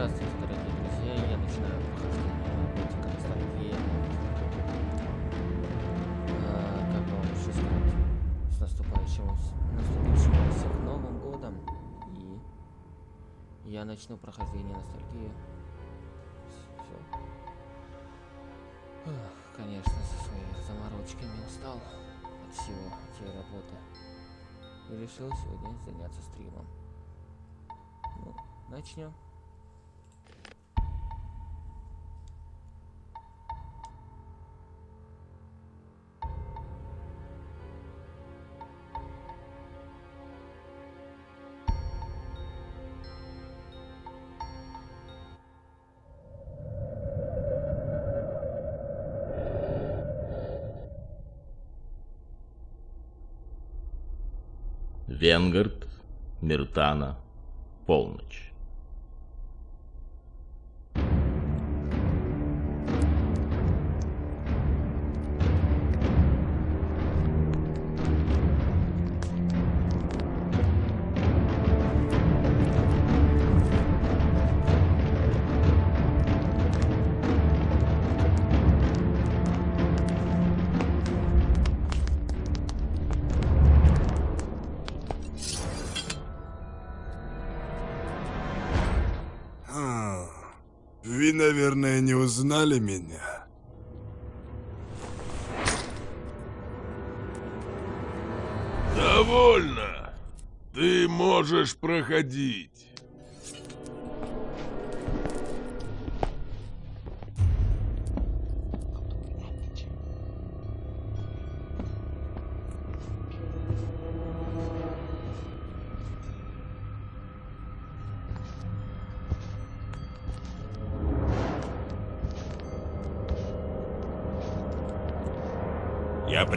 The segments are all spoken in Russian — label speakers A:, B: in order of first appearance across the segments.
A: Здравствуйте, дорогие друзья! Я начинаю прохождение Готика Ностальгии. А, как бы вам еще сказать? С наступающим, наступившим всех Новым Годом. И я начну прохождение Ностальгии. Все. Конечно, со своими заморочками устал от всего этой работы. И решил сегодня заняться стримом. Ну, начнем.
B: Венгард, Миртана, полночь.
C: Не узнали меня.
D: Довольно. Ты можешь проходить.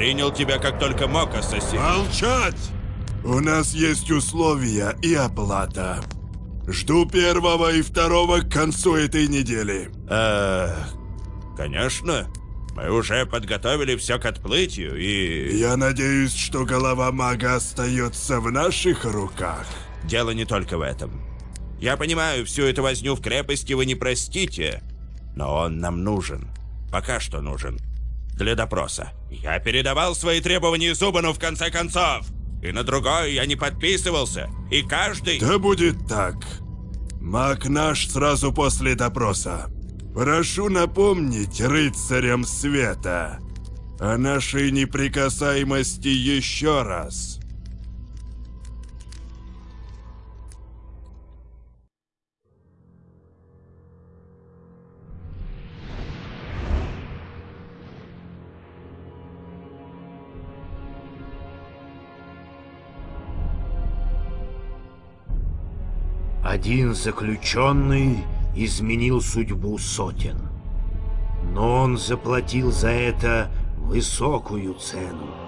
E: Принял тебя как только мог, ассасин.
C: Молчать! У нас есть условия и оплата. Жду первого и второго к концу этой недели.
E: Э, конечно. Мы уже подготовили все к отплытию и...
C: Я надеюсь, что голова мага остается в наших руках.
E: Дело не только в этом. Я понимаю, всю эту возню в крепости вы не простите, но он нам нужен. Пока что нужен. Для допроса. Я передавал свои требования Зубану в конце концов. И на другой я не подписывался. И каждый...
C: Да будет так. Маг наш сразу после допроса. Прошу напомнить рыцарям света о нашей неприкасаемости еще раз.
F: Один заключенный изменил судьбу сотен. Но он заплатил за это высокую цену.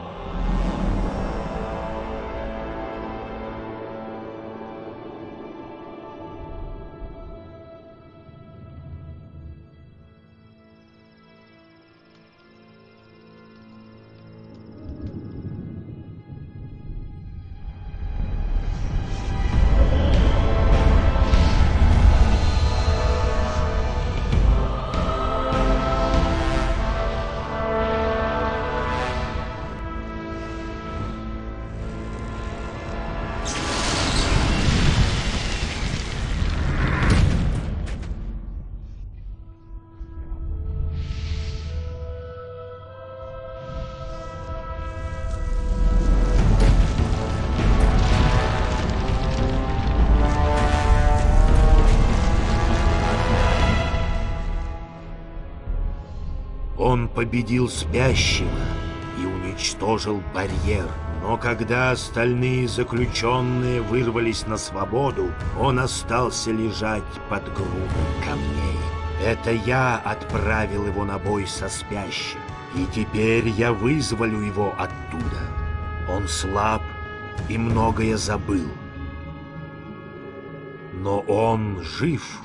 F: Победил спящего и уничтожил барьер. Но когда остальные заключенные вырвались на свободу, он остался лежать под грудой камней. Это я отправил его на бой со спящим. И теперь я вызволю его оттуда. Он слаб и многое забыл. Но он жив.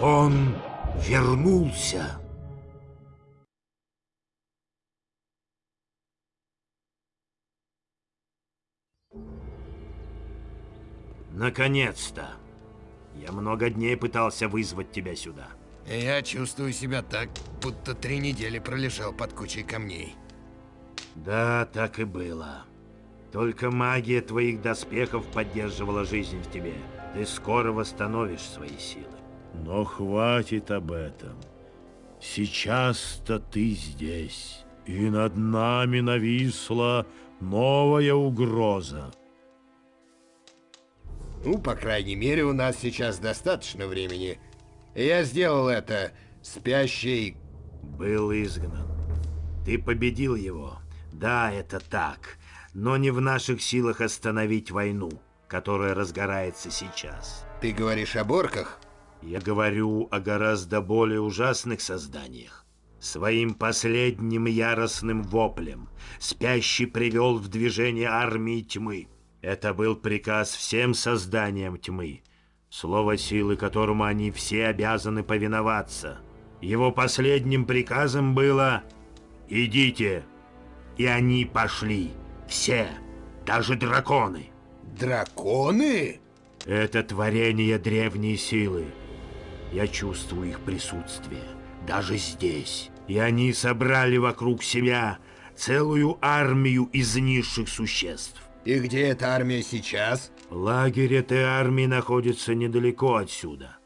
F: Он вернулся. Наконец-то! Я много дней пытался вызвать тебя сюда.
G: Я чувствую себя так, будто три недели пролежал под кучей камней.
F: Да, так и было. Только магия твоих доспехов поддерживала жизнь в тебе. Ты скоро восстановишь свои силы. Но хватит об этом. Сейчас-то ты здесь, и над нами нависла новая угроза.
G: Ну, по крайней мере, у нас сейчас достаточно времени. Я сделал это. Спящий...
F: Был изгнан. Ты победил его. Да, это так. Но не в наших силах остановить войну, которая разгорается сейчас.
G: Ты говоришь о борках?
F: Я говорю о гораздо более ужасных созданиях. Своим последним яростным воплем спящий привел в движение армии тьмы. Это был приказ всем созданиям тьмы, слово силы которому они все обязаны повиноваться. Его последним приказом было «Идите!» И они пошли. Все. Даже драконы.
G: Драконы?
F: Это творение древней силы. Я чувствую их присутствие. Даже здесь. И они собрали вокруг себя целую армию из низших существ.
G: И где эта армия сейчас?
F: Лагерь этой армии находится недалеко отсюда.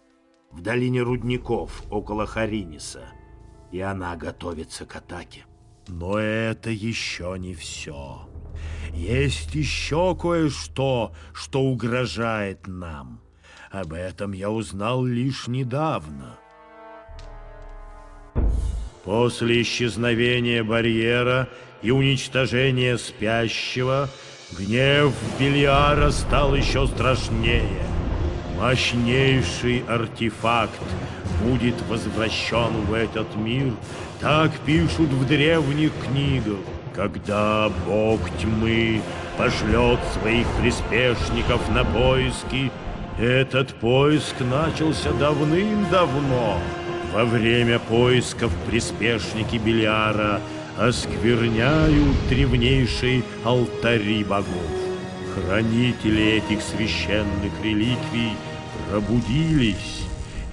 F: В долине рудников, около Хариниса. И она готовится к атаке. Но это еще не все. Есть еще кое-что, что угрожает нам. Об этом я узнал лишь недавно. После исчезновения барьера и уничтожения спящего, гнев Белиара стал еще страшнее. Мощнейший артефакт будет возвращен в этот мир, так пишут в древних книгах. Когда бог тьмы пошлет своих приспешников на поиски, этот поиск начался давным-давно. Во время поисков приспешники Белиара оскверняют древнейшие алтари богов. Хранители этих священных реликвий пробудились,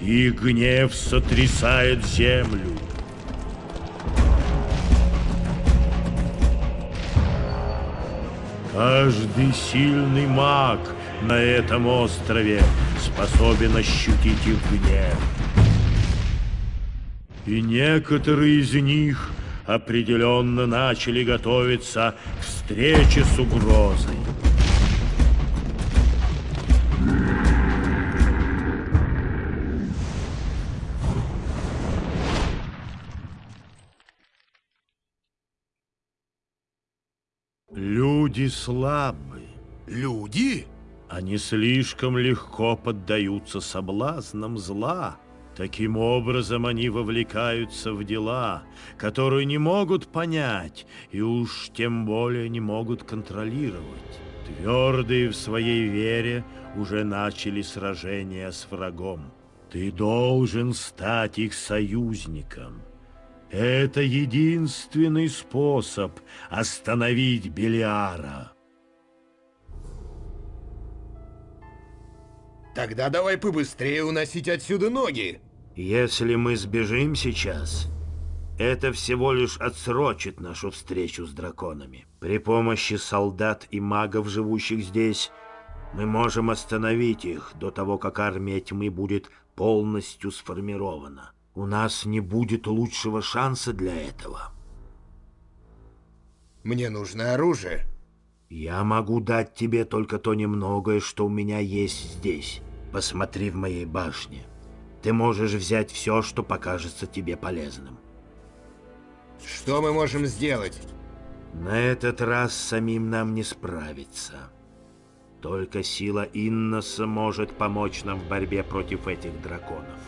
F: и гнев сотрясает землю. Каждый сильный маг на этом острове способен ощутить их гнев. И некоторые из них определенно начали готовиться к встрече с угрозой. Люди слабы.
G: Люди?
F: Они слишком легко поддаются соблазнам зла. Таким образом, они вовлекаются в дела, которые не могут понять и уж тем более не могут контролировать. Твердые в своей вере уже начали сражение с врагом. Ты должен стать их союзником. Это единственный способ остановить Белиара.
G: Тогда давай побыстрее уносить отсюда ноги.
F: Если мы сбежим сейчас, это всего лишь отсрочит нашу встречу с драконами. При помощи солдат и магов, живущих здесь, мы можем остановить их до того, как армия тьмы будет полностью сформирована. У нас не будет лучшего шанса для этого.
G: Мне нужно оружие.
F: Я могу дать тебе только то немногое, что у меня есть здесь. Посмотри в моей башне. Ты можешь взять все, что покажется тебе полезным.
G: Что мы можем сделать?
F: На этот раз самим нам не справиться. Только сила Инноса может помочь нам в борьбе против этих драконов.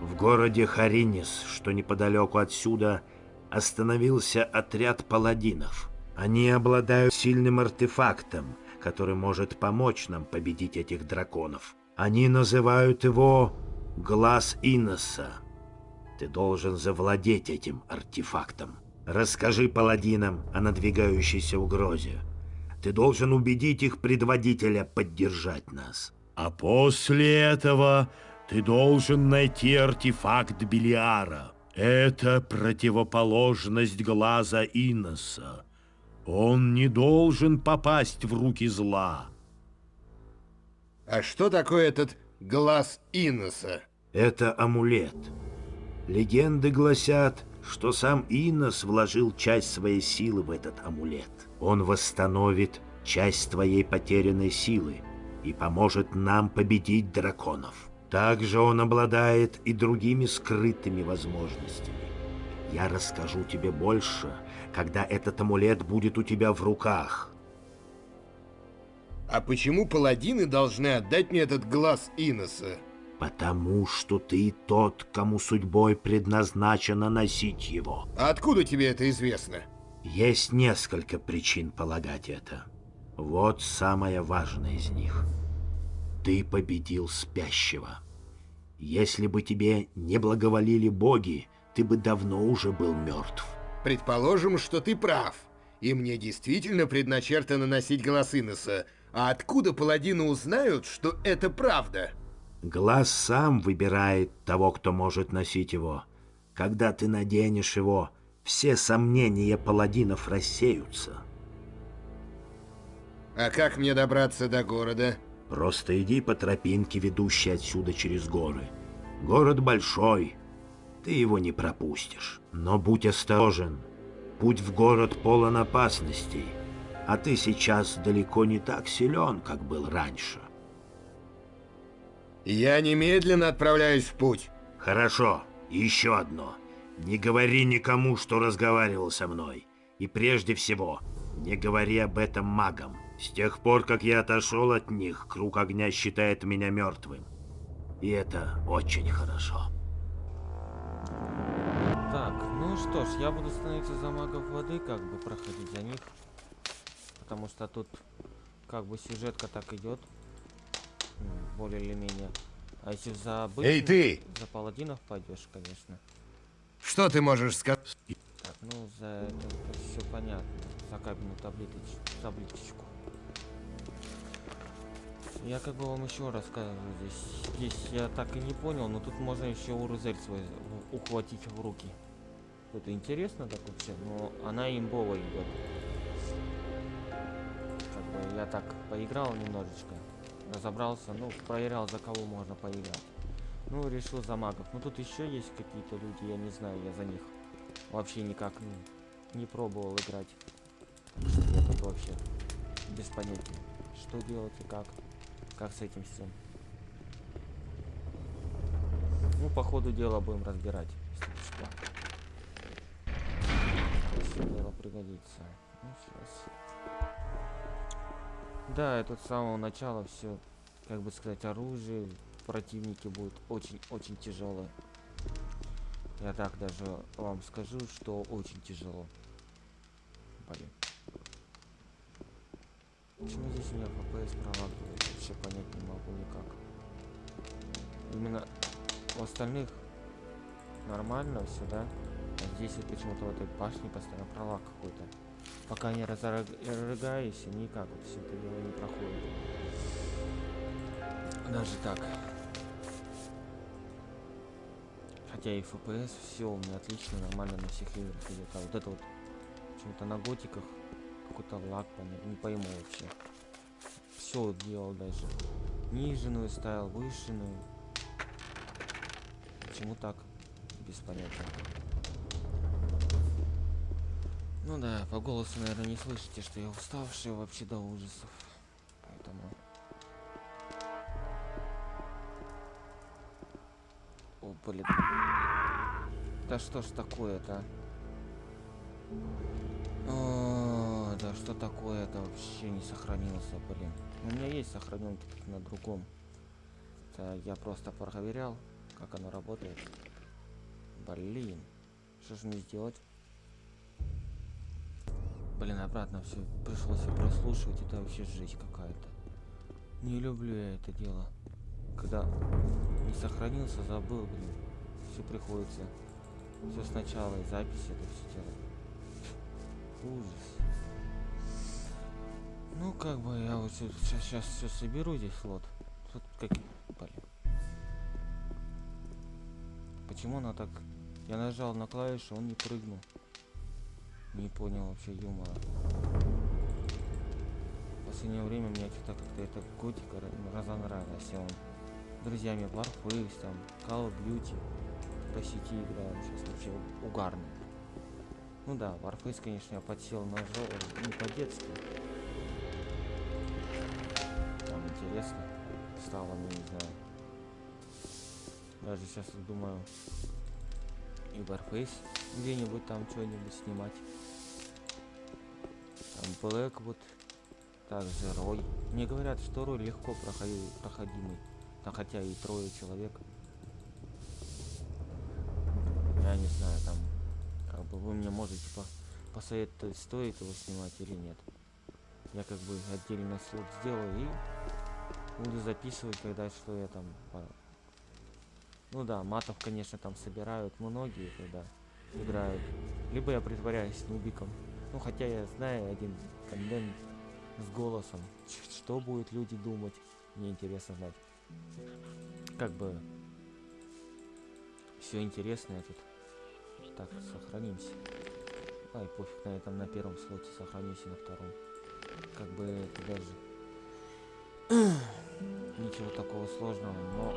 F: В городе Харинис, что неподалеку отсюда, остановился отряд паладинов. Они обладают сильным артефактом, который может помочь нам победить этих драконов. Они называют его «Глаз Иноса». Ты должен завладеть этим артефактом. Расскажи паладинам о надвигающейся угрозе. Ты должен убедить их предводителя поддержать нас. А после этого ты должен найти артефакт Белиара. Это противоположность глаза Иноса. Он не должен попасть в руки зла.
G: А что такое этот глаз Иноса?
F: Это амулет. Легенды гласят, что сам Инос вложил часть своей силы в этот амулет. Он восстановит часть твоей потерянной силы и поможет нам победить драконов. Также он обладает и другими скрытыми возможностями. Я расскажу тебе больше, когда этот амулет будет у тебя в руках.
G: А почему паладины должны отдать мне этот глаз Иноса?
F: Потому что ты тот, кому судьбой предназначено носить его.
G: А откуда тебе это известно?
F: Есть несколько причин полагать это. Вот самая важная из них. Ты победил спящего. Если бы тебе не благоволили боги, ты бы давно уже был мертв.
G: Предположим, что ты прав. И мне действительно предначертано носить глаз Иноса. А откуда паладины узнают, что это правда?
F: Глаз сам выбирает того, кто может носить его. Когда ты наденешь его, все сомнения паладинов рассеются.
G: А как мне добраться до города?
F: Просто иди по тропинке, ведущей отсюда через горы. Город большой, ты его не пропустишь. Но будь осторожен. Путь в город полон опасностей, а ты сейчас далеко не так силен, как был раньше.
G: Я немедленно отправляюсь в путь.
F: Хорошо, еще одно. Не говори никому, что разговаривал со мной. И прежде всего, не говори об этом магам. С тех пор, как я отошел от них, круг огня считает меня мертвым. И это очень хорошо.
A: Так, ну что ж, я буду становиться за магов воды, как бы проходить за них. Потому что тут как бы сюжетка так идет. Более или менее. А если за обычных,
G: Эй, ты!
A: За паладинов пойдешь, конечно.
G: Что ты можешь сказать?
A: Так, ну за это, все понятно. За кабельную таблеточ, таблеточку. Я как бы вам еще рассказываю здесь. Здесь я так и не понял, но тут можно еще урузель свой ухватить в руки. Это интересно так вообще, но она имбовая идет. Я так поиграл немножечко, разобрался, ну, проверял, за кого можно поиграть. Ну, решил за магов. Ну, тут еще есть какие-то люди, я не знаю, я за них вообще никак не, не пробовал играть. Я тут вообще без понятия, что делать и как. Как с этим всем. Ну, по ходу дела будем разбирать. Если дело пригодится. Ну, сейчас. Да, это с самого начала все, как бы сказать, оружие, противники будут очень-очень тяжелые. Я так даже вам скажу, что очень тяжело. Блин. Почему здесь у меня FPS пролагивает? Вообще понять не могу никак. Именно у остальных нормально все, да? А здесь вот почему-то в этой башне постоянно пролаг какой-то. Пока не разрыгаюсь, никак вот все это дело не проходит. Даже так. Хотя и FPS все у меня отлично, нормально на всех играх идет. А вот это вот почему-то на готиках какой-то понятно, не пойму вообще. Все делал даже. Нижнюю ставил, вышенную. Почему так? Без понятия. Ну да, по голосу, наверное, не слышите, что я уставший вообще до ужасов. Поэтому... О, блин. Да что ж такое-то? да что такое-то вообще не сохранился, блин. У меня есть сохранен на другом. Это я просто проверял, как оно работает. Блин. Что же мне сделать? Блин, обратно все пришлось и прослушивать. Это вообще жесть какая-то. Не люблю я это дело. Когда не сохранился, забыл, блин. Все приходится. Все сначала и запись это все делать. Ужас. Ну, как бы я вот сейчас, сейчас все соберу здесь вот. Тут как... Блин. Почему она так... Я нажал на клавишу, он не прыгнул. Не понял вообще юмора. В последнее время мне что-то как-то эта готика ра- разонравилась. и Он друзьями Warface, там, Call of Duty по сети играем. Сейчас вообще угарно. Ну да, Warface, конечно, я подсел на жо... не по-детски. Там интересно стало, ну не знаю. Даже сейчас думаю и Warface где-нибудь там что-нибудь снимать. Там Black вот, также Рой. Мне говорят, что Рой легко проходи- проходимый, да хотя и трое человек. Я не знаю, там, как бы вы мне можете по посоветовать, стоит его снимать или нет. Я как бы отдельный слот сделаю и буду записывать, когда что я там ну да, матов, конечно, там собирают многие, когда играют. Либо я притворяюсь нубиком. Ну, хотя я знаю один контент с голосом. Что будут люди думать? Мне интересно знать. Как бы все интересное тут. Так, сохранимся. Ай, пофиг, на этом на первом слоте сохранюсь и на втором. Как бы это даже ничего такого сложного, но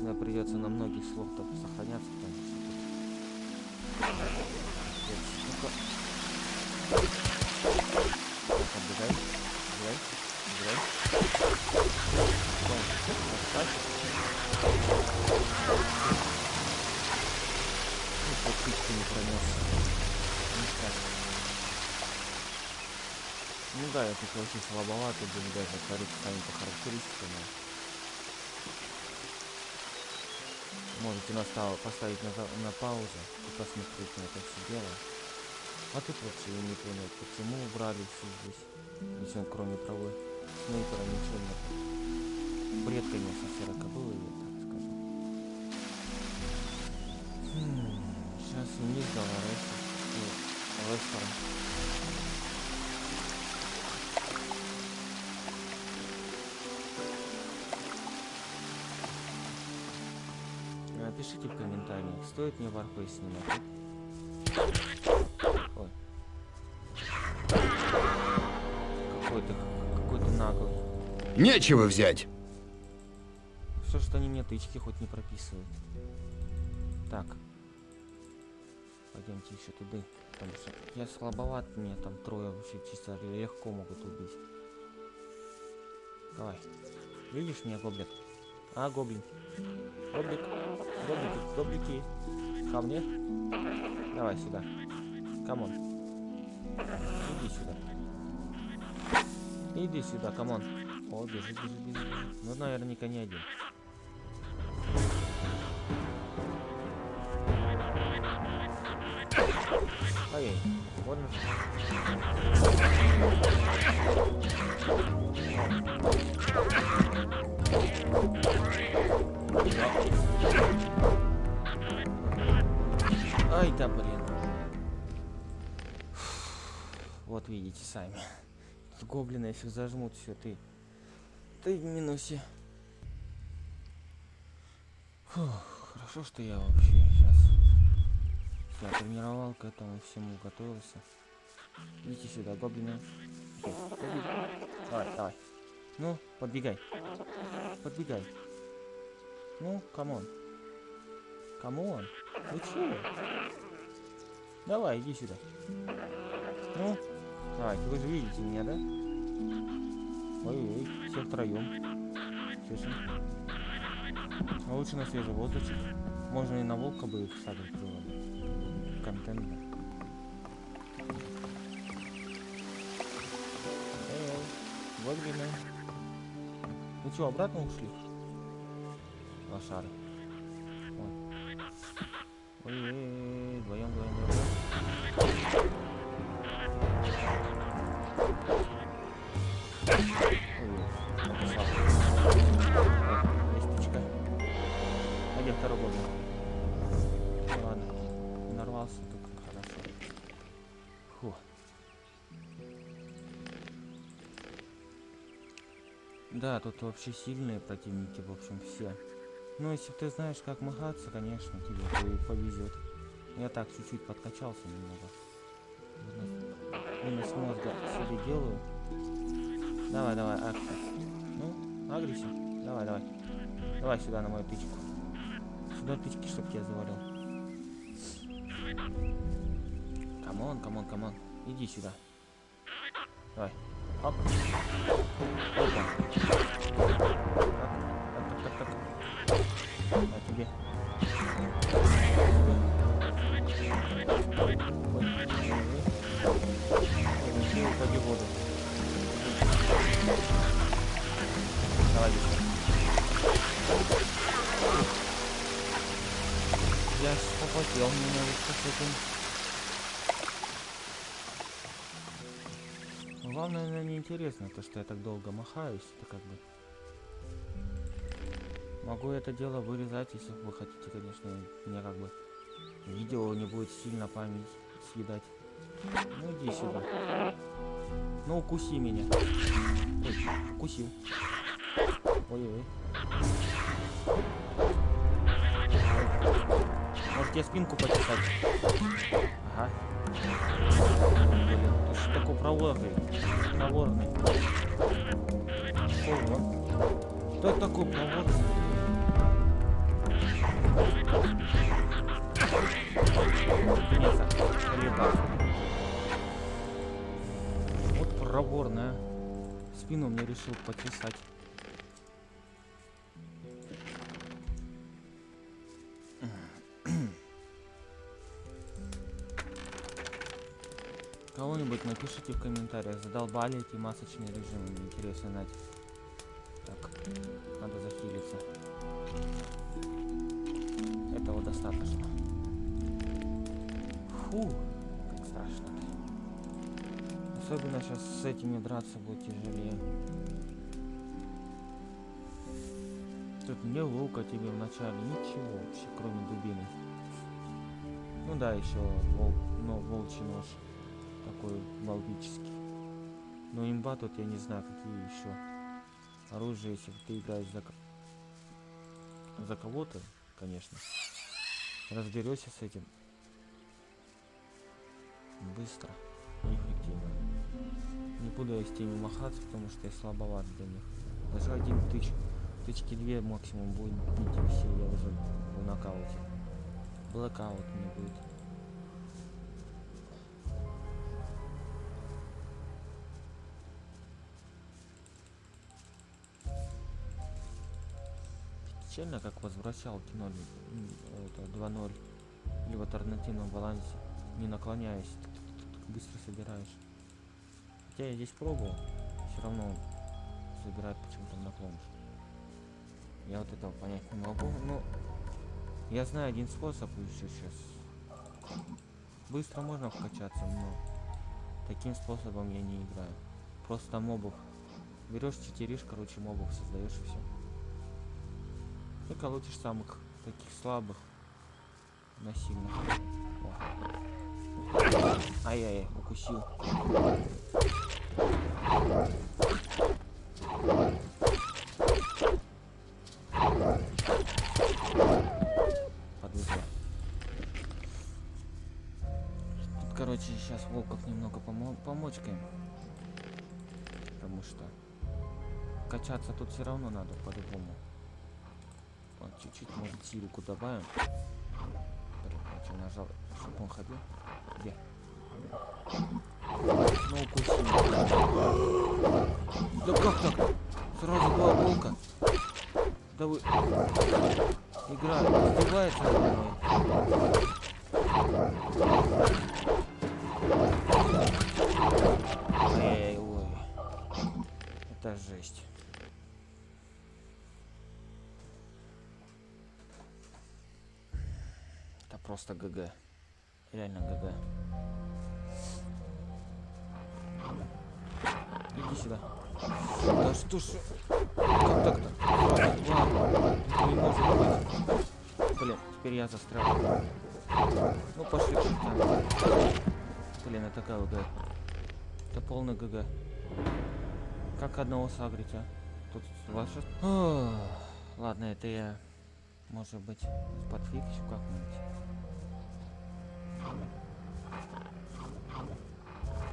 A: мне придется на многих слотах сохраняться, потому что тут... Капец. Ну-ка. Так. Стой. Отстань. Ну, да, я тут вообще слабоватый, буду даже творить сами по характеристикам. Но Можете настав- поставить на, на паузу и посмотреть на это все дело. А тут вообще не понял, почему убрали все здесь. Ничего кроме травы. Снайпера ничего нет. Бред, конечно, серокобылый, я так скажу. Сейчас вниз до Лареса. Лестера. Э, Пишите в комментариях, стоит мне Warface снимать. Ой. Какой-то какой-то наглый.
G: Нечего взять.
A: Что что они мне тычки хоть не прописывают. Так. Пойдемте еще туда. Потому что я слабоват, мне там трое вообще чисто легко могут убить. Давай. Видишь меня, гоблин? А, гоблин. Гоблик. Гоблики, гоблики. Ко мне. Давай сюда. Come on. Иди сюда. Иди сюда, come on. О, бежит, бежит, бежит. Ну, наверняка не один. Ай, больно Видите сами. Тут гоблины, если зажмут, все, ты. Ты в минусе. Фух, хорошо, что я вообще сейчас я тренировал к этому всему, готовился. Идите сюда, гоблины. Давай, давай. Ну, подбегай. Подбегай. Ну, come on. Come on. Вы чего? Давай, иди сюда. Ну, давайте, вы же видите меня, да? Ой-ой, все втроем. Слышим? А лучше на свежем воздухе. Можно и на волка бы их сагать было бы. Контент. Эй, гоблины. Ну что, обратно ушли? Лошары. Ой. Ой-ой-ой, Да, тут вообще сильные противники, в общем, все. Ну, если ты знаешь, как махаться, конечно, тебе повезет. Я так чуть-чуть подкачался немного. Вынос- мозга себе делаю. Давай, давай, агрися. Ну, агрися. Давай, давай. Давай сюда на мою тычку. Сюда тычки, чтоб тебя завалил. Come on, come on, come on. Иди сюда. Давай. Оп. Неинтересно, то, что я так долго махаюсь, это как бы... Могу это дело вырезать, если вы хотите, конечно, мне как бы видео не будет сильно память съедать. Ну иди сюда. Ну укуси меня. Ой, укусил. Ой-ой. Может тебе спинку почесать? Ага. Такой проворный? Проворный. Ого. Кто такой проворный? Нет. Вот проворная. Спину мне решил почесать. Кого-нибудь напишите в комментариях, задолбали эти масочные режимы, мне интересно знать. Так, надо захилиться. Этого достаточно. Фу, как страшно. Особенно сейчас с этими драться будет тяжелее. Тут не лука тебе вначале, ничего вообще, кроме дубины. Ну да, еще вол, ну, волчий нож. Такой балбический. Но имба тут я не знаю, какие еще оружие, если ты играешь за, за кого-то, конечно. Разберешься с этим быстро и эффективно. Не буду я с теми махаться, потому что я слабоват для них. Даже один тыч, тычки две максимум будет бить и все, я уже в нокауте. Блэкаут мне будет. Печально, как возвращал кино м, это 2-0 или в альтернативном балансе, не наклоняясь, быстро собираешь. Хотя я здесь пробовал, все равно собирает почему-то наклон. Я вот этого понять не могу, но я знаю один способ еще сейчас. Быстро можно вкачаться, но таким способом я не играю. Просто мобов. Берешь читеришь, короче, мобов создаешь и все. Ты колотишь самых таких слабых насильно. Ай-яй-яй, укусил. Подвезла. Тут, короче, сейчас волков немного помо помочкаем. Потому что качаться тут все равно надо по-любому. Чуть-чуть, может, силику добавим. Что, нажал, чтобы он ходил? Где? Ну, укусил. Да как так? Сразу два волка. Да вы... Игра издевается надо мной. Эй, ой. Это жесть. Просто ГГ. Реально ГГ. Иди сюда. Да что ж... Как так-то? Блин, теперь я застрял. Ну пошли чертям. Блин, это ГГ. Это полный ГГ. Как одного сагрить, а? Тут ваше... Ох, Ладно, это я, может быть, подфиксю как-нибудь.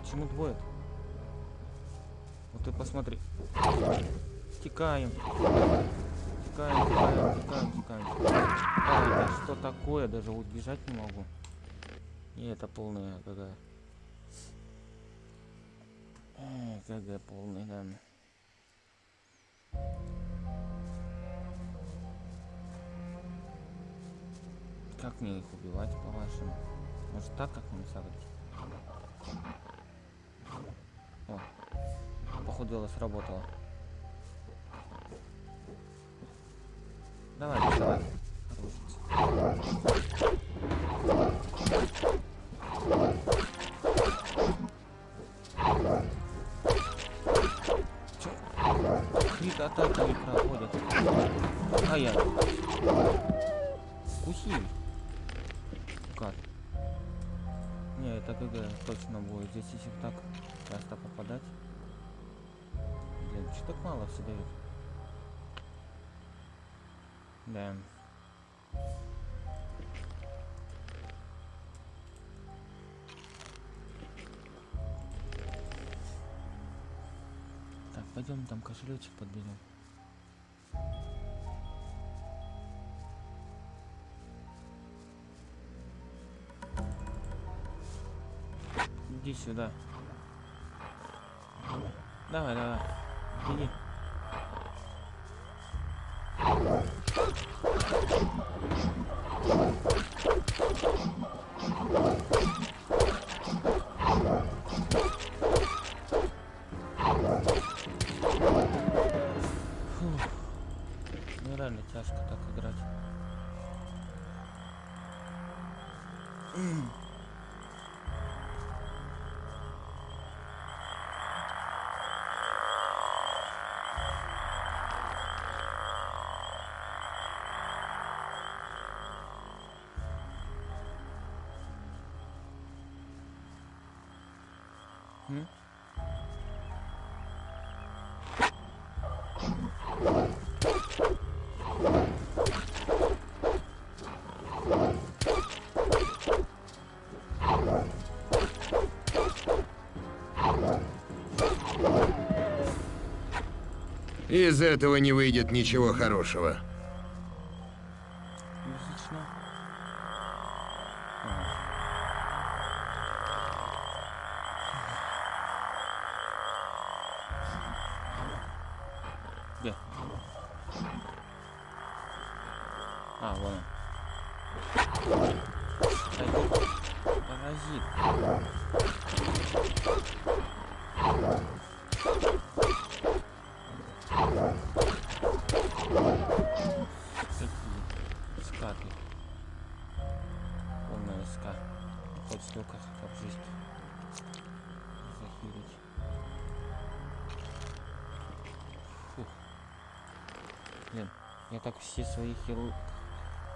A: Почему двое? Вот ты посмотри. Текаем. Текаем, текаем, текаем, текаем. А, это что такое? Даже убежать не могу. И это полная. Эх, ГГ полный, да. Как мне их убивать, по-вашему? Может так как-нибудь сагрить? О, походу дело сработало. Давай, давай. Рушится. 99. Да. Так, пойдем там кошелечек подберем. Иди сюда. Давай, давай. Иди. Thank you.
G: Из этого не выйдет ничего хорошего.
A: Полная ска. Хоть столько обжить. Захилить. Фух. Блин, я так все свои хилы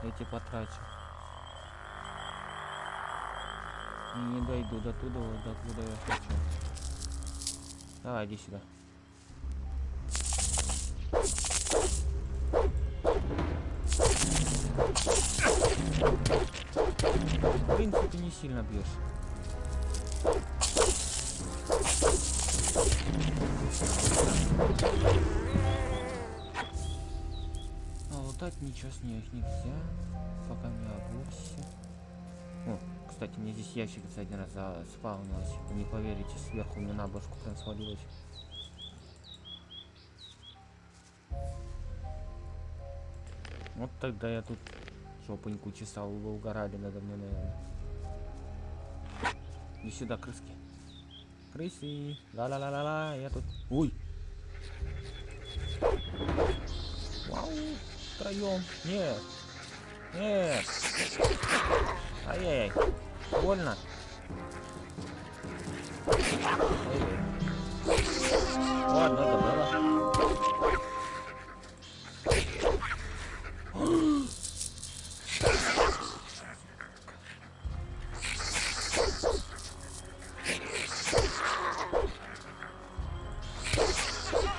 A: эти потрачу. И не дойду до туда, до куда я хочу. Давай, иди сюда. Не сильно бьешь. А лутать ничего с них нельзя, пока не обулся. О, кстати, мне здесь ящик за один раз спавнилось. Вы не поверите, сверху мне на башку прям свалилось. Вот тогда я тут жопоньку чесал, вы угорали надо мной, наверное. Иди сюда, крыски. Крысы. Ла-ла-ла-ла-ла, я тут... Ой! Вау! Втроем. Нет! Нет! Ай-яй-яй! Больно! Ай-яй.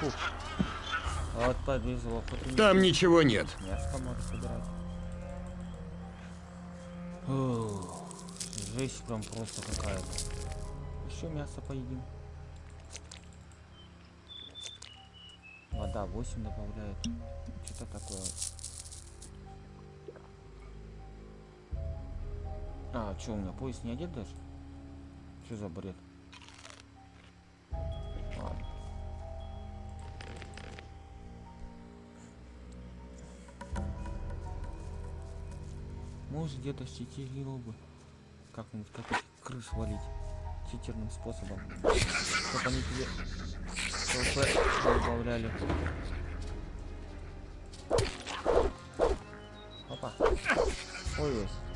A: Добрала. без лопаты.
G: Там ничего нет.
A: Мясо можно собирать. Ух, жесть прям просто какая-то. Еще мясо поедим. Вода 8 добавляет. Что-то такое. А, что у меня пояс не одет даже? Что за бред? Может где-то читерил бы. Как-нибудь как крыс валить. Читерным способом. Чтоб они тебе ХП добавляли. Опа. Ой, есть.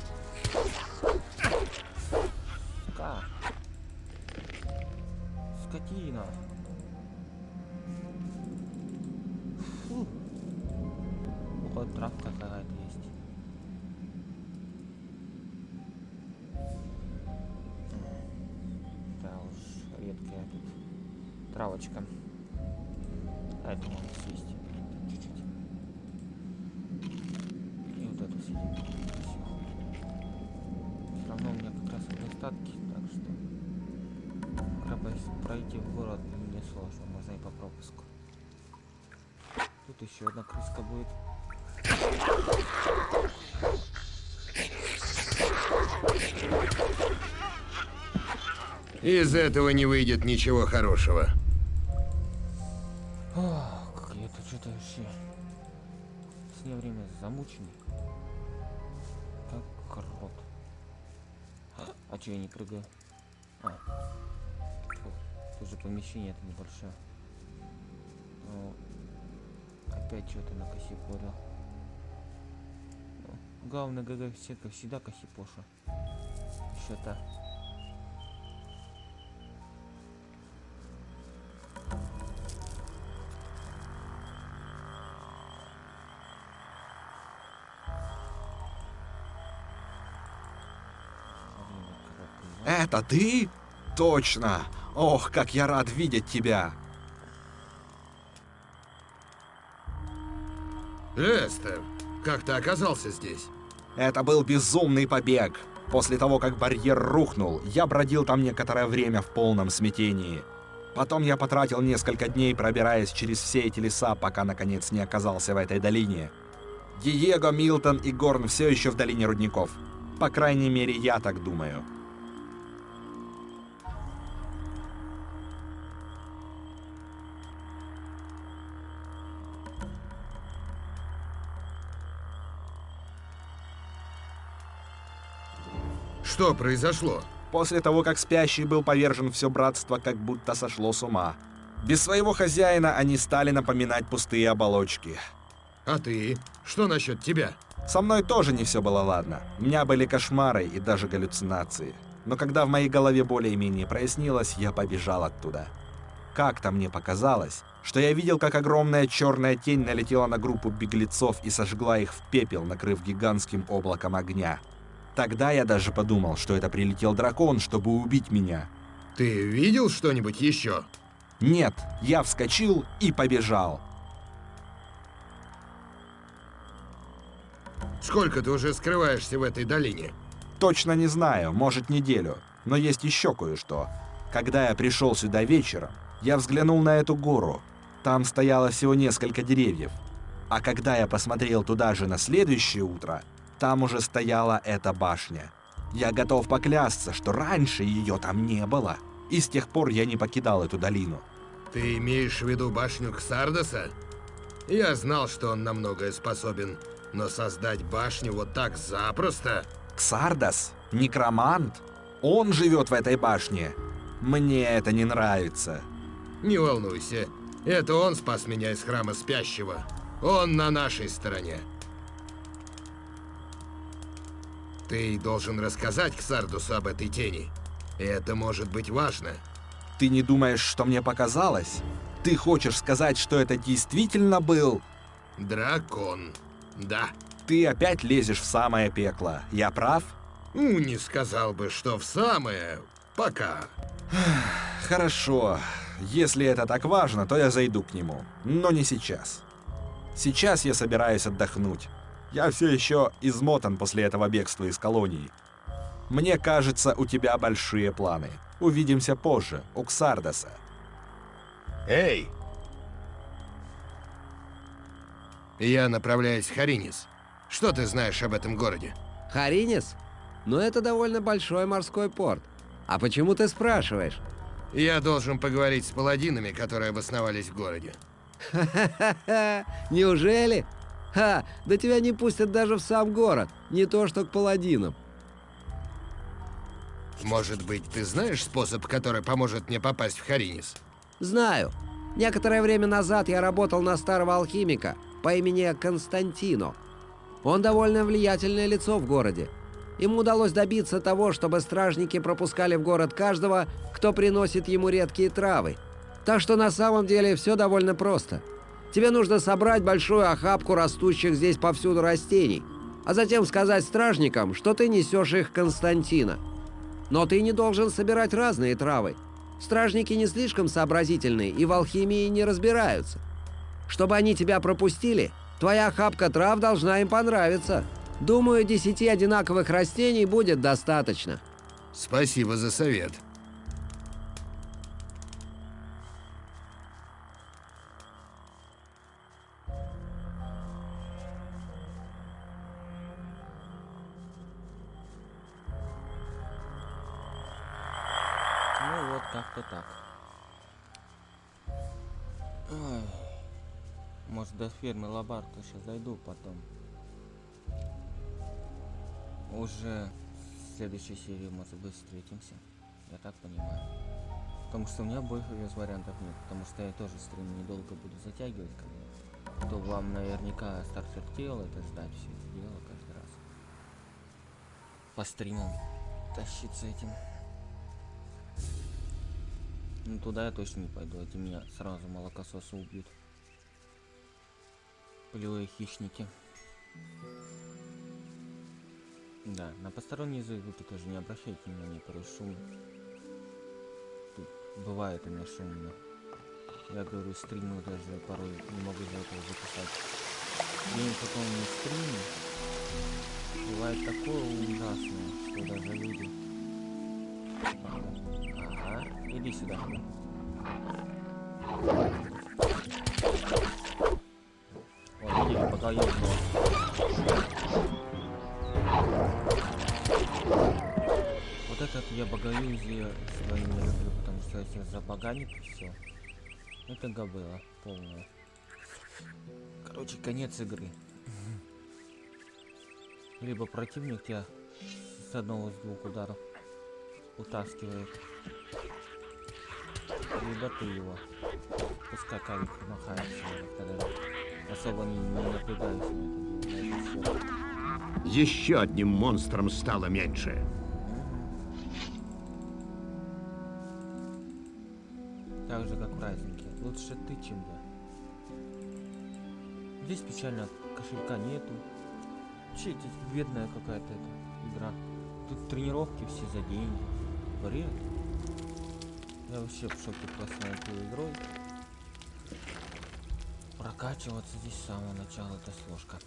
A: Можно и по пропуску. Тут еще одна крыска будет.
G: Из этого не выйдет ничего хорошего.
A: Ох, как я тут что-то вообще с нее время замученный. Как крот. А че я не прыгаю? А. Фу, Тут же помещение это небольшое. Опять что-то на косипорил. Ну, Главное, ГГ сетка всегда косипоша. Что-то.
H: Это ты? Точно. Ох, как я рад видеть тебя.
G: Лестер, как ты оказался здесь?
H: Это был безумный побег. После того, как барьер рухнул, я бродил там некоторое время в полном смятении. Потом я потратил несколько дней, пробираясь через все эти леса, пока наконец не оказался в этой долине. Диего, Милтон и Горн все еще в долине рудников. По крайней мере, я так думаю.
G: Что произошло?
H: После того, как спящий был повержен, все братство как будто сошло с ума. Без своего хозяина они стали напоминать пустые оболочки.
G: А ты? Что насчет тебя?
H: Со мной тоже не все было ладно. У меня были кошмары и даже галлюцинации. Но когда в моей голове более-менее прояснилось, я побежал оттуда. Как-то мне показалось, что я видел, как огромная черная тень налетела на группу беглецов и сожгла их в пепел, накрыв гигантским облаком огня. Тогда я даже подумал, что это прилетел дракон, чтобы убить меня.
G: Ты видел что-нибудь еще?
H: Нет, я вскочил и побежал.
G: Сколько ты уже скрываешься в этой долине?
H: Точно не знаю, может неделю. Но есть еще кое-что. Когда я пришел сюда вечером, я взглянул на эту гору. Там стояло всего несколько деревьев. А когда я посмотрел туда же на следующее утро, там уже стояла эта башня. Я готов поклясться, что раньше ее там не было. И с тех пор я не покидал эту долину.
G: Ты имеешь в виду башню Ксардоса? Я знал, что он на многое способен, но создать башню вот так запросто...
H: Ксардос? Некромант? Он живет в этой башне. Мне это не нравится.
G: Не волнуйся, это он спас меня из храма спящего. Он на нашей стороне. Ты должен рассказать Ксардусу об этой тени. Это может быть важно.
H: Ты не думаешь, что мне показалось? Ты хочешь сказать, что это действительно был?
G: Дракон. Да.
H: Ты опять лезешь в самое пекло. Я прав?
G: Ну, не сказал бы, что в самое... Пока.
H: Хорошо. Если это так важно, то я зайду к нему. Но не сейчас. Сейчас я собираюсь отдохнуть. Я все еще измотан после этого бегства из колонии. Мне кажется, у тебя большие планы. Увидимся позже, у Ксардаса.
G: Эй! Я направляюсь в Харинис. Что ты знаешь об этом городе?
I: Харинис? Ну, это довольно большой морской порт. А почему ты спрашиваешь?
G: Я должен поговорить с паладинами, которые обосновались в городе.
I: Ха-ха-ха! Неужели? Ха! Да тебя не пустят даже в сам город. Не то что к паладинам.
G: Может быть, ты знаешь способ, который поможет мне попасть в Харинис?
I: Знаю. Некоторое время назад я работал на старого алхимика по имени Константино. Он довольно влиятельное лицо в городе. Ему удалось добиться того, чтобы стражники пропускали в город каждого, кто приносит ему редкие травы. Так что на самом деле все довольно просто. Тебе нужно собрать большую охапку растущих здесь повсюду растений, а затем сказать стражникам, что ты несешь их Константина. Но ты не должен собирать разные травы. Стражники не слишком сообразительные и в алхимии не разбираются. Чтобы они тебя пропустили, твоя охапка трав должна им понравиться. Думаю, десяти одинаковых растений будет достаточно.
G: Спасибо за совет.
A: Фермы Лабарта сейчас зайду потом. Уже в следующей серии, может быть, встретимся. Я так понимаю. Потому что у меня больше вариантов нет. Потому что я тоже стрим недолго буду затягивать. Бы. То вам наверняка стартер тела это ждать все это дело каждый раз. По стримам тащиться этим. Ну туда я точно не пойду, эти меня сразу молокососы убьют. Полевые хищники. Да, на посторонние звуки тоже не обращайте внимания, порой шум. Тут бывает у меня шумно. Я говорю, стримы даже порой не могу из-за этого записать. День потом не стримы. Бывает такое ужасное, что даже люди... Ага, иди сюда. О, видели, пока я Вот этот я богоюзие свои не люблю, потому что если забаганит все, это габыла полная. Короче, конец игры. Либо противник тебя с одного из двух ударов утаскивает, либо ты его. Пускай кавик махается, тогда особо не, напрягаюсь на это дело, на.
F: Еще одним монстром стало меньше.
A: Так же, как в празднике. Лучше ты, чем я. Здесь печально, кошелька нету. Че это бедная какая-то эта игра. Тут тренировки все за деньги. Бред. Я вообще в шоке просто этой игрой. Прокачиваться здесь с самого начала это сложка.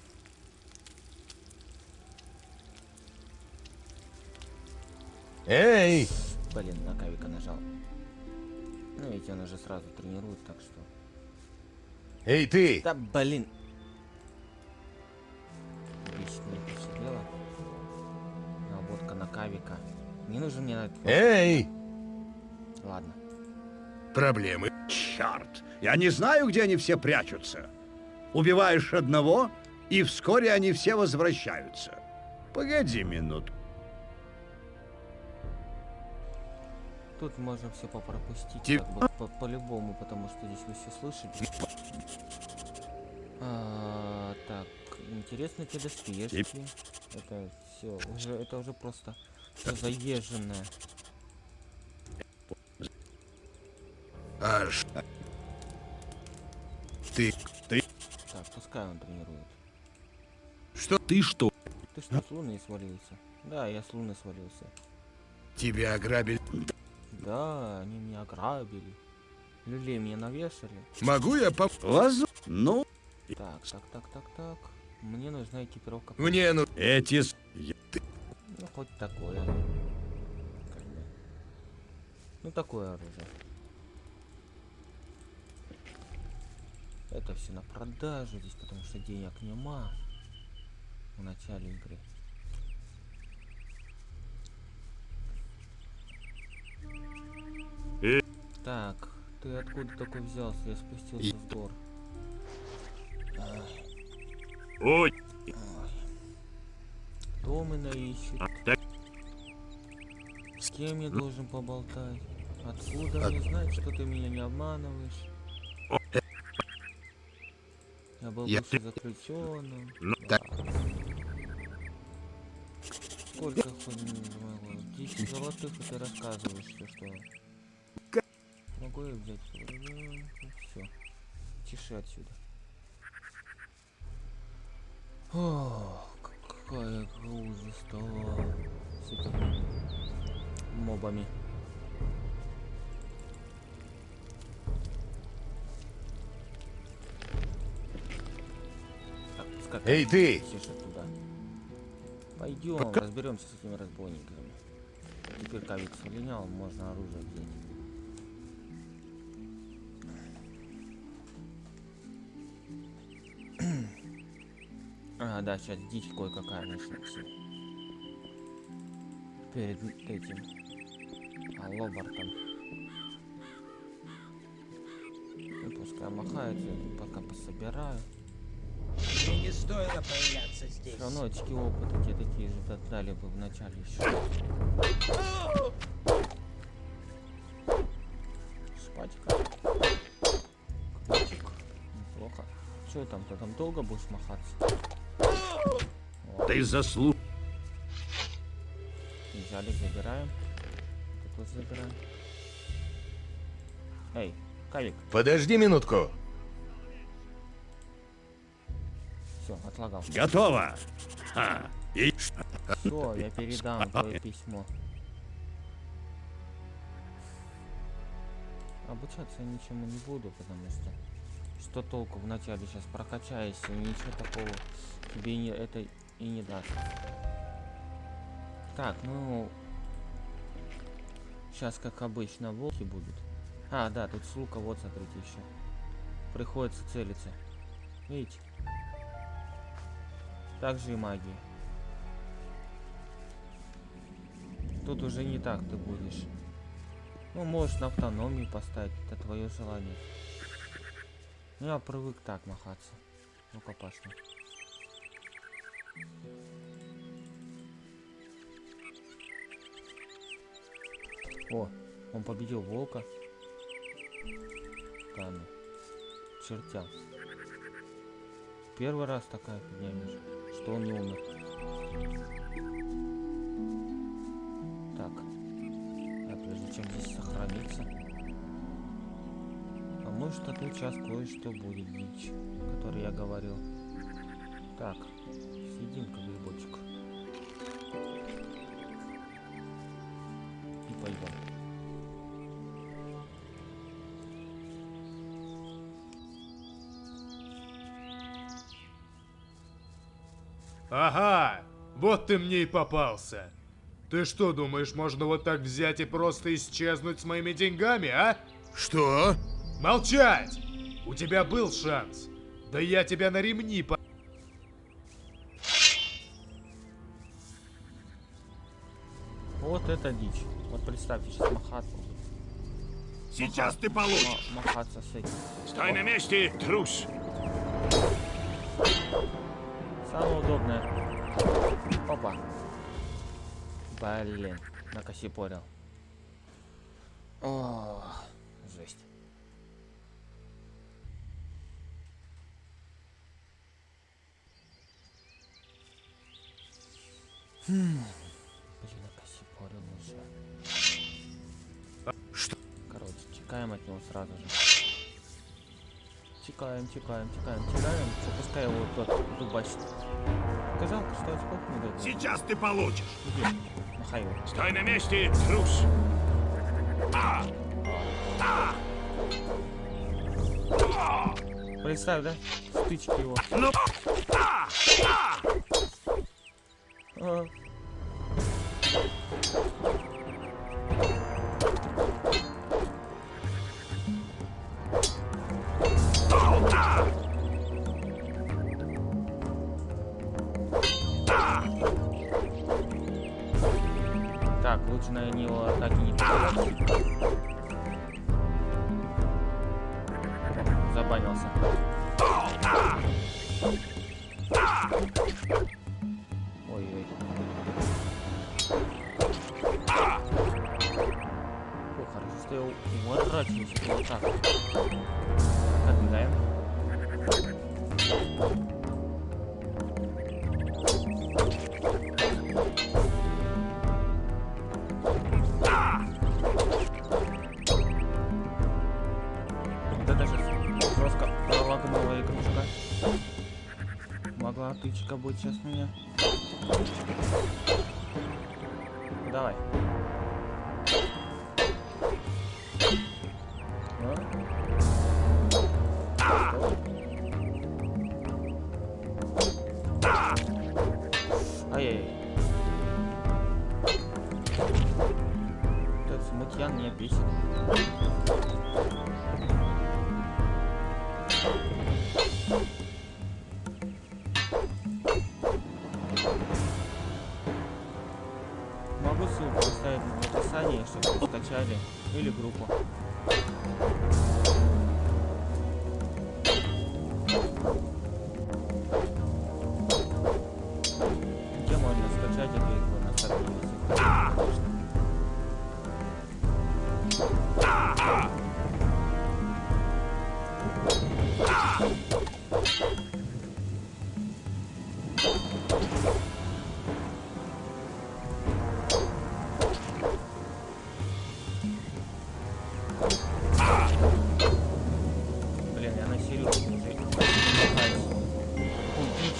D: Эй!
A: Блин, на кавика нажал. Ну ведь он уже сразу тренирует, так что.
D: Эй, ты!
A: Да блин. Бесит меня это все дело. Наводка на кавика. Не нужен мне на.
D: Эй!
A: Ладно.
G: Проблемы.
F: Черт, я не знаю, где они все прячутся. Убиваешь одного, и вскоре они все возвращаются. Погоди минутку.
A: Тут можно все попропустить,
G: Тип-
A: как бы по- по-любому, потому что здесь вы все слышали. А, так, интересно те доспешки. Это все, уже это уже просто заезженное.
G: Аж. Что?
H: Ты что?
A: Ты что, с луны свалился? Да, я с луны свалился.
G: Тебя ограбили?
A: Да, они меня ограбили. Люлей мне навешали.
G: Могу я пом...
F: Воз... Ну,
A: Так, так, так, так, так. Мне нужна экипировка.
C: Мне ну...
D: Эти... с-
A: Ну, хоть такое. Ну, такое оружие. Это все на продажу здесь, потому что денег нема в начале игры.
C: Э.
A: Так, ты откуда такой взялся? Я спустился в двор. Ай,
C: Ой,
A: Кто меня ищет? С кем я должен поболтать? Откуда мне знать, что ты меня не обманываешь? Я был
C: Я
A: заключенным.
C: Ну,
A: Да. Сколько хоть могло? 10 золотых, и ты рассказываешь все, что... Могу я взять? Все. Тише отсюда. Ох, какая груза стала с этими мобами.
D: Эй, ты!
A: тише Пойдем, разберемся с этими разбойниками. Теперь ковик слинял, можно оружие взять. А, да, сейчас дичь кое-какая начнется. Перед этим. А, Лобартом. Ну, пускай махается, пока пособираю.
J: Не стоило появляться здесь.
A: Все равно очки опыта те такие же да- дали бы в начале еще. Шпатика. Ключик. Неплохо. Что там, ты там долго будешь махаться?
F: Ты заслуг...
A: взяли, забираем. Тут вот забираем. Эй, Кавик,
D: Подожди минутку.
A: Все, отлагал.
D: Готово. А, и...
A: Все, я передам твое письмо. Обучаться я ничему не буду, потому что что толку вначале сейчас прокачаешься, ничего такого тебе не, это и не даст. Так, ну сейчас как обычно волки будут. А, да, тут с лука, вот смотрите еще. Приходится целиться. Видите? Также и магия. Тут уже не так ты будешь. Ну, можешь на автономию поставить, это твое желание. Ну, я привык так махаться. Ну-ка, пошли. О, он победил волка. Да ну. Чертям. Первый раз такая фигня вижу, что он не умер. Так. А прежде чем здесь сохраниться. А может тут сейчас кое-что будет дичь, который я говорил. Так,
K: ты мне и попался. Ты что, думаешь, можно вот так взять и просто исчезнуть с моими деньгами, а?
C: что?
K: Молчать! У тебя был шанс. Да я тебя на ремни по...
A: Вот это дичь. Вот представьте, сейчас махаться.
C: Сейчас ты
A: ма-
C: получишь.
A: махаться с этим.
C: Стой на месте, трус.
A: Самое удобное. Опа. Блин, накосипорил. О, жесть. Хм. Блин, накосипорил уже.
C: Что?
A: Короче, чекаем от него сразу же. Чекаем, чекаем, чекаем, чекаем. Что, пускай его тот дубасит. Сказал, что очков не дает.
C: Сейчас ты получишь.
A: Иди, махай его.
C: Стой на месте, трус. А! А! А!
A: Представь, да? Стычки его.
F: Ну,
A: А. Так, Вот это сейчас жестко пролагнула игрушка. Могла тычка быть сейчас у меня.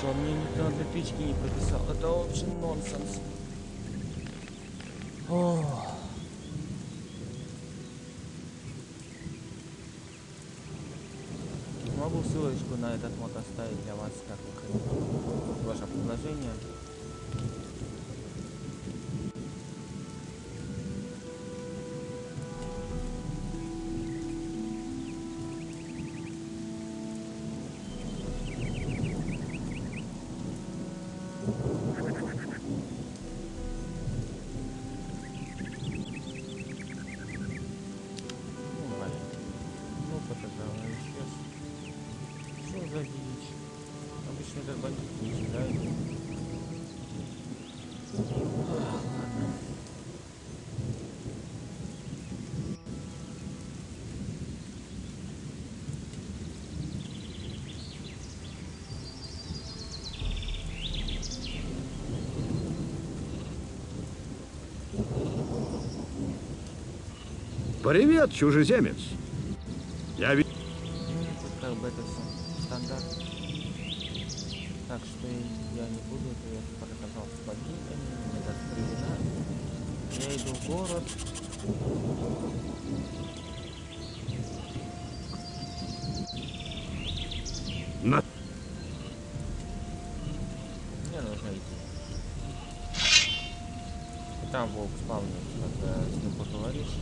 A: Он мне ни одной тычки не прописал. Это вообще нонсенс. Ох. Могу ссылочку на этот мод оставить для вас, как вы хотите. Ваше предложение.
L: Привет, чужеземец. Я ви...
A: Тут как бы это все стандарт. Так что я не буду, я показал с богинями, мне времена. Я иду в город.
L: На...
A: Мне нужно идти. И там волк спавнит, когда с ним поговоришь.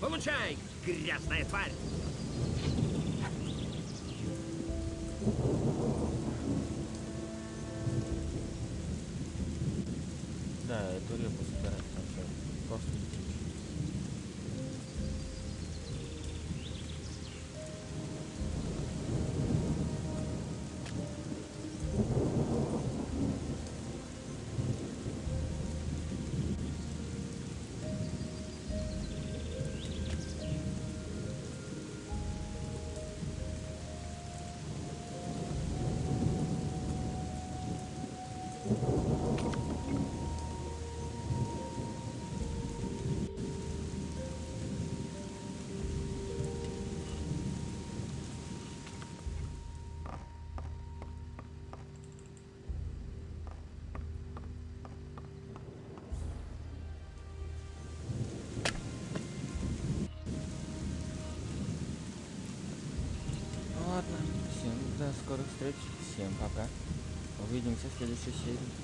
J: Получай, грязная тварь!
A: Встреч. Всем пока. Увидимся в следующей серии.